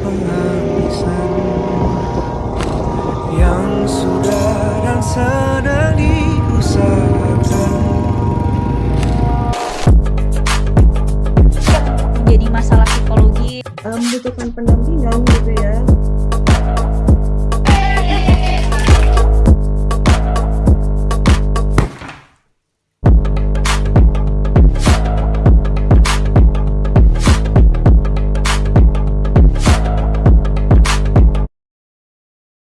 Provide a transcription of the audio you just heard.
penghabisan Yang sudah dan sedang diusahakan. Jadi masalah psikologi Membutuhkan pendampingan gitu ya.